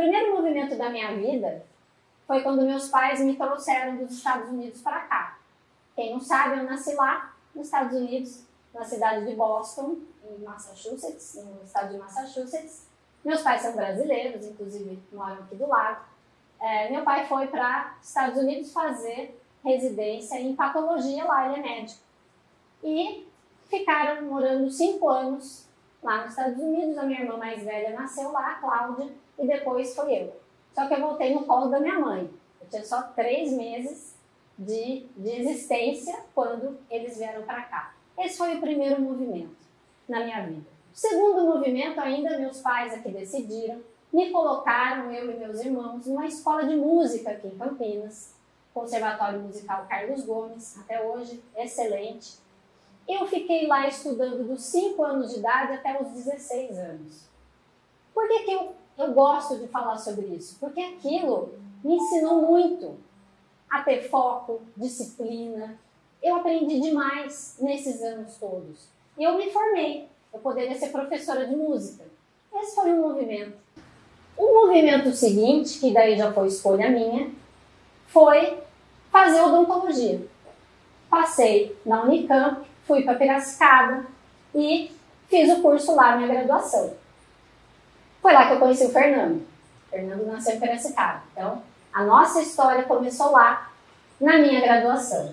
primeiro movimento da minha vida foi quando meus pais me trouxeram dos Estados Unidos para cá. Quem não sabe, eu nasci lá, nos Estados Unidos, na cidade de Boston, em Massachusetts, no estado de Massachusetts. Meus pais são brasileiros, inclusive moram aqui do lado. É, meu pai foi para Estados Unidos fazer residência em patologia lá, ele é médico. E ficaram morando cinco anos lá nos Estados Unidos. A minha irmã mais velha nasceu lá, a Cláudia, e depois foi eu. Só que eu voltei no colo da minha mãe. Eu tinha só três meses de, de existência quando eles vieram para cá. Esse foi o primeiro movimento na minha vida. O segundo movimento, ainda meus pais aqui decidiram, me colocaram, eu e meus irmãos, numa escola de música aqui em Campinas, Conservatório Musical Carlos Gomes, até hoje, excelente. Eu fiquei lá estudando dos 5 anos de idade até os 16 anos. Por que, que eu, eu gosto de falar sobre isso? Porque aquilo me ensinou muito a ter foco, disciplina. Eu aprendi demais nesses anos todos. E eu me formei. Eu poderia ser professora de música. Esse foi um movimento. O movimento seguinte, que daí já foi escolha minha, foi fazer odontologia. Passei na Unicamp, fui para Piracicaba e fiz o curso lá, minha graduação. Foi lá que eu conheci o Fernando. O Fernando nasceu em Piracicaba. Então, a nossa história começou lá, na minha graduação.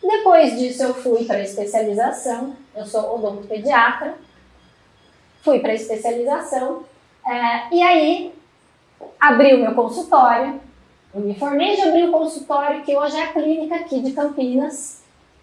Depois disso, eu fui para a especialização. Eu sou odontopediatra. Fui para a especialização. É, e aí, abri o meu consultório. Me formei de abrir o consultório, que hoje é a clínica aqui de Campinas,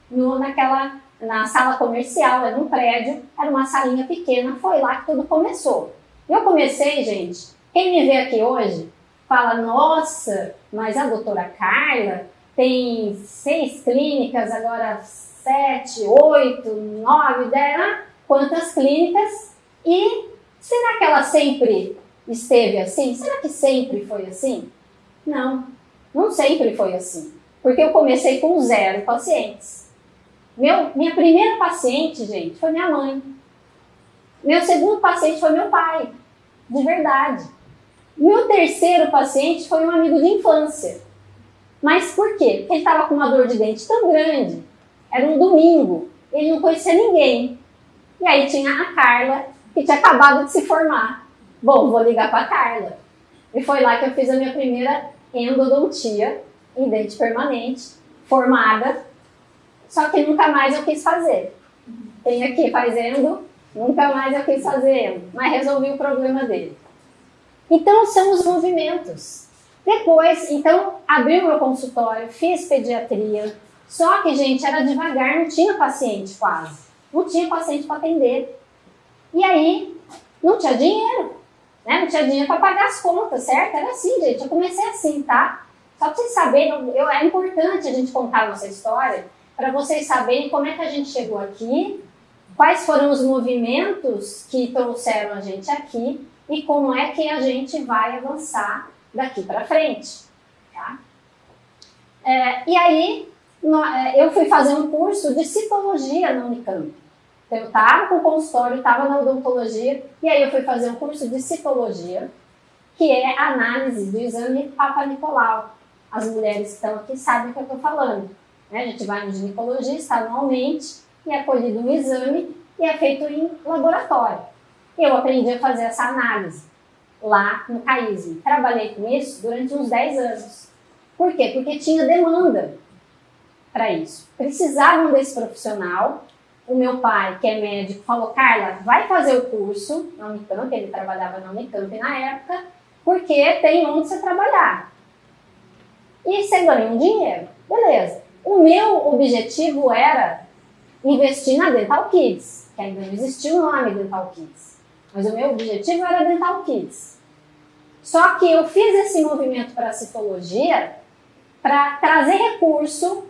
no, naquela, na sala comercial, era um prédio, era uma salinha pequena, foi lá que tudo começou. Eu comecei, gente, quem me vê aqui hoje, fala, nossa, mas a doutora Carla tem seis clínicas, agora sete, oito, nove, dez, ah, quantas clínicas? E será que ela sempre esteve assim? Será que sempre foi assim? Não, não sempre foi assim. Porque eu comecei com zero pacientes. Meu, minha primeira paciente, gente, foi minha mãe. Meu segundo paciente foi meu pai, de verdade. Meu terceiro paciente foi um amigo de infância. Mas por quê? Porque ele estava com uma dor de dente tão grande. Era um domingo, ele não conhecia ninguém. E aí tinha a Carla, que tinha acabado de se formar. Bom, vou ligar para a Carla. E foi lá que eu fiz a minha primeira endodontia em dente permanente, formada. Só que nunca mais eu quis fazer. Tem aqui fazendo, nunca mais eu quis fazer, mas resolvi o problema dele. Então são os movimentos. Depois, então, abri o meu consultório, fiz pediatria. Só que, gente, era devagar, não tinha paciente quase. Não tinha paciente para atender. E aí, não tinha dinheiro. Né? Não tinha dinheiro para pagar as contas, certo? Era assim, gente. Eu comecei assim, tá? Só para vocês saberem, eu, é importante a gente contar a nossa história para vocês saberem como é que a gente chegou aqui, quais foram os movimentos que trouxeram a gente aqui e como é que a gente vai avançar daqui para frente. Tá? É, e aí, é, eu fui fazer um curso de citologia na Unicamp. Então, eu estava com o consultório, estava na odontologia, e aí eu fui fazer um curso de citologia, que é análise do exame Papa Nicolau. As mulheres que estão aqui sabem o que eu estou falando. Né? A gente vai no ginecologista anualmente e é colhido um exame e é feito em laboratório eu aprendi a fazer essa análise lá no CAISM. Trabalhei com isso durante uns 10 anos. Por quê? Porque tinha demanda para isso. Precisavam desse profissional. O meu pai, que é médico, falou, Carla, vai fazer o curso na Unicamp, ele trabalhava na Unicamp na época, porque tem onde você trabalhar. E você ganha um dinheiro. Beleza. O meu objetivo era investir na Dental Kids, que ainda não existia o nome Dental Kids. Mas o meu objetivo era Dental Kids. Só que eu fiz esse movimento para a citologia para trazer recurso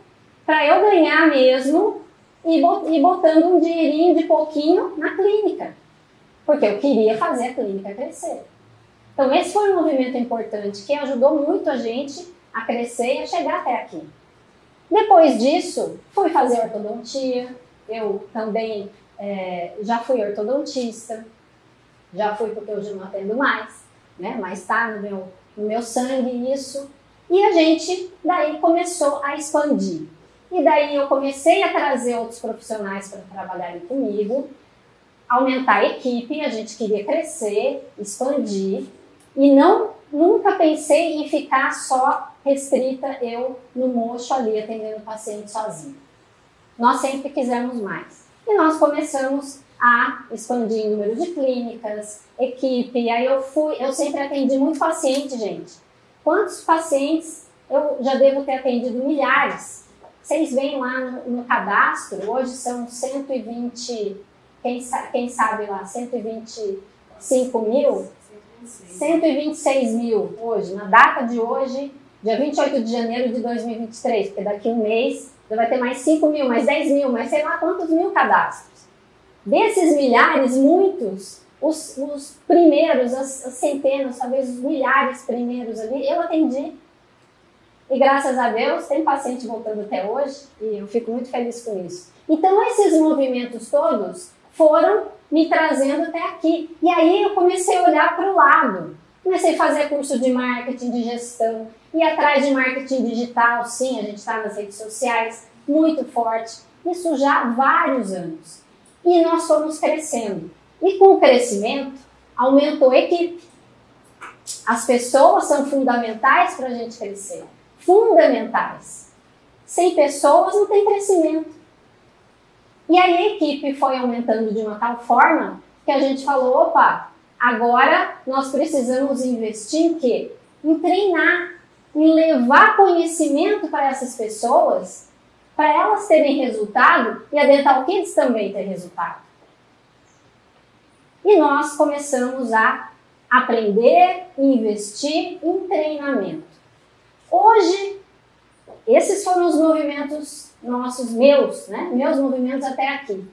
para eu ganhar mesmo e botando um dinheirinho de pouquinho na clínica. Porque eu queria fazer a clínica crescer. Então esse foi um movimento importante que ajudou muito a gente a crescer e a chegar até aqui. Depois disso, fui fazer ortodontia. Eu também é, já fui ortodontista já fui porque hoje não atendo mais. né? Mas está no meu, no meu sangue isso. E a gente daí começou a expandir. E daí eu comecei a trazer outros profissionais para trabalharem comigo, aumentar a equipe, a gente queria crescer, expandir e não nunca pensei em ficar só restrita eu no mocho ali atendendo o paciente sozinho. Nós sempre quisemos mais. E nós começamos a expandir o número de clínicas, equipe, aí eu fui, eu sempre atendi muito paciente, gente. Quantos pacientes eu já devo ter atendido? Milhares. Vocês veem lá no, no cadastro, hoje são 120, quem, quem sabe lá, 125 mil? 126 mil hoje, na data de hoje, dia 28 de janeiro de 2023, porque daqui a um mês já vai ter mais 5 mil, mais 10 mil, mais sei lá quantos mil cadastros. Desses milhares, muitos, os, os primeiros, as, as centenas, talvez os milhares primeiros ali, eu atendi e graças a Deus tem paciente voltando até hoje e eu fico muito feliz com isso. Então esses movimentos todos foram me trazendo até aqui. E aí eu comecei a olhar para o lado. Comecei a fazer curso de marketing, de gestão, ir atrás de marketing digital, sim, a gente está nas redes sociais, muito forte. Isso já há vários anos. E nós fomos crescendo. E com o crescimento, aumentou a equipe. As pessoas são fundamentais para a gente crescer fundamentais. Sem pessoas não tem crescimento. E aí a equipe foi aumentando de uma tal forma que a gente falou, opa, agora nós precisamos investir em quê? Em treinar, em levar conhecimento para essas pessoas, para elas terem resultado e a Dental Kids também ter resultado. E nós começamos a aprender e investir em treinamento. Hoje, esses foram os movimentos nossos, meus, né? Meus movimentos até aqui.